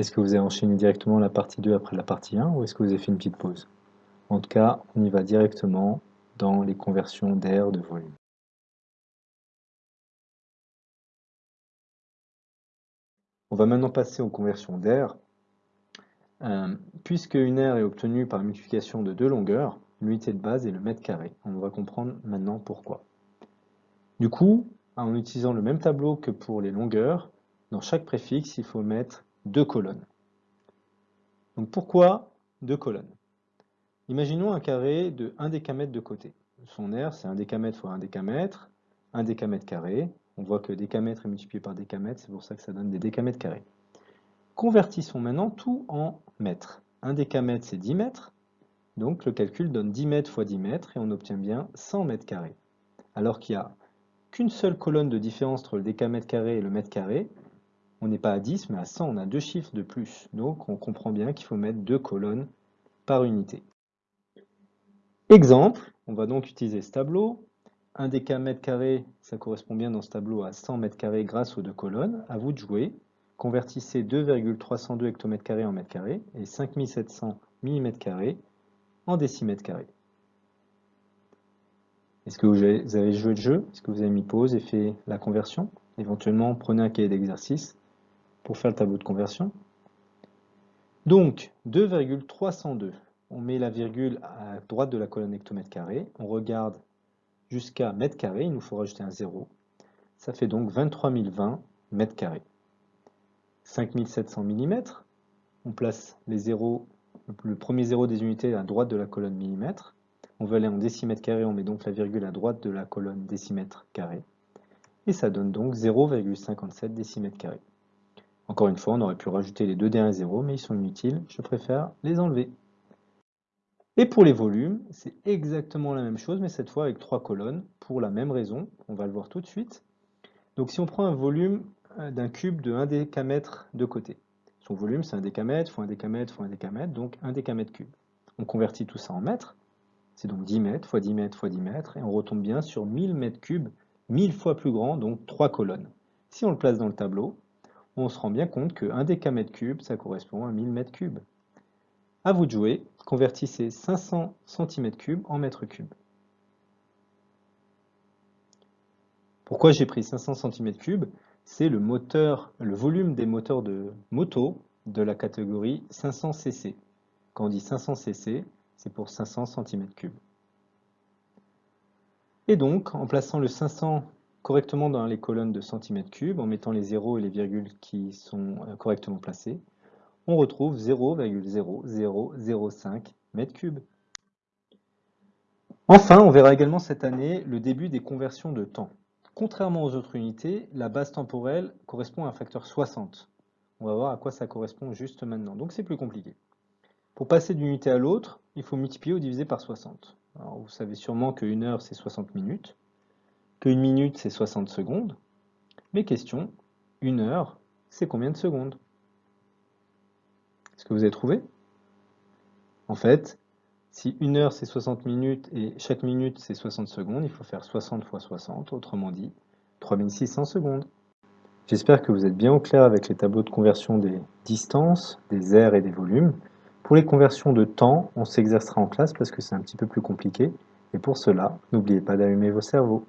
Est-ce que vous avez enchaîné directement la partie 2 après la partie 1 ou est-ce que vous avez fait une petite pause? En tout cas, on y va directement dans les conversions d'air de volume. On va maintenant passer aux conversions d'air. Euh, puisque une aire est obtenue par multiplication de deux longueurs, l'unité de base est le mètre carré. On va comprendre maintenant pourquoi. Du coup, en utilisant le même tableau que pour les longueurs, dans chaque préfixe, il faut mettre deux colonnes. Donc pourquoi deux colonnes? Imaginons un carré de 1 décamètre de côté. Son aire, c'est 1 décamètre fois 1 décamètre, 1 décamètre carré. On voit que décamètre est multiplié par décamètre, c'est pour ça que ça donne des décamètres carrés. Convertissons maintenant tout en mètres. 1 décamètre, c'est 10 mètres. Donc le calcul donne 10 mètres fois 10 mètres et on obtient bien 100 mètres carrés. Alors qu'il n'y a qu'une seule colonne de différence entre le décamètre carré et le mètre carré, on n'est pas à 10, mais à 100, on a deux chiffres de plus. Donc on comprend bien qu'il faut mettre deux colonnes par unité. Exemple, on va donc utiliser ce tableau. 1 décamètre carré, ça correspond bien dans ce tableau à 100 mètres carrés grâce aux deux colonnes. À vous de jouer. Convertissez 2,302 hectomètres carrés en mètres carrés et 5700 mm carrés en décimètres carrés. Est-ce que vous avez joué le jeu? Est-ce que vous avez mis pause et fait la conversion? Éventuellement, prenez un cahier d'exercice pour faire le tableau de conversion. Donc, 2,302. On met la virgule à droite de la colonne hectomètre carré. On regarde jusqu'à mètre carré. Il nous faut rajouter un 0. Ça fait donc 23 020 mètres carrés. 5700 mm. On place le premier zéro des unités à droite de la colonne millimètre. On veut aller en décimètre carré, on met donc la virgule à droite de la colonne décimètre carré. Et ça donne donc 0,57 décimètres carrés. Encore une fois, on aurait pu rajouter les deux derniers zéros, mais ils sont inutiles, je préfère les enlever. Et pour les volumes, c'est exactement la même chose, mais cette fois avec trois colonnes, pour la même raison, on va le voir tout de suite. Donc si on prend un volume euh, d'un cube de 1 décamètre de côté, son volume c'est 1 décamètre fois 1 décamètre fois 1 décamètre, donc 1 décamètre cube. On convertit tout ça en mètres, c'est donc 10 mètres fois 10 mètres fois 10 mètres, et on retombe bien sur 1000 mètres cubes, 1000 fois plus grand, donc 3 colonnes. Si on le place dans le tableau, on se rend bien compte que 1 décamètre cube, ça correspond à 1000 mètres cubes. À vous de jouer, convertissez 500 cm3 en mètres cubes. Pourquoi j'ai pris 500 cm3 C'est le le volume des moteurs de moto de la catégorie 500 cc. Quand on dit 500 cc, c'est pour 500 cm3. Et donc, en plaçant le 500 correctement dans les colonnes de centimètres cubes, en mettant les zéros et les virgules qui sont euh, correctement placés, on retrouve 0,0005 mètres cubes. Enfin, on verra également cette année le début des conversions de temps. Contrairement aux autres unités, la base temporelle correspond à un facteur 60. On va voir à quoi ça correspond juste maintenant. Donc c'est plus compliqué. Pour passer d'une unité à l'autre, il faut multiplier ou diviser par 60. Alors, vous savez sûrement qu'une heure c'est 60 minutes qu'une minute c'est 60 secondes. Mais question, une heure, c'est combien de secondes? Est-ce que vous avez trouvé? En fait, si une heure c'est 60 minutes et chaque minute c'est 60 secondes, il faut faire 60 fois 60, autrement dit 3600 secondes. J'espère que vous êtes bien au clair avec les tableaux de conversion des distances, des aires et des volumes. Pour les conversions de temps, on s'exercera en classe parce que c'est un petit peu plus compliqué. Et pour cela, n'oubliez pas d'allumer vos cerveaux.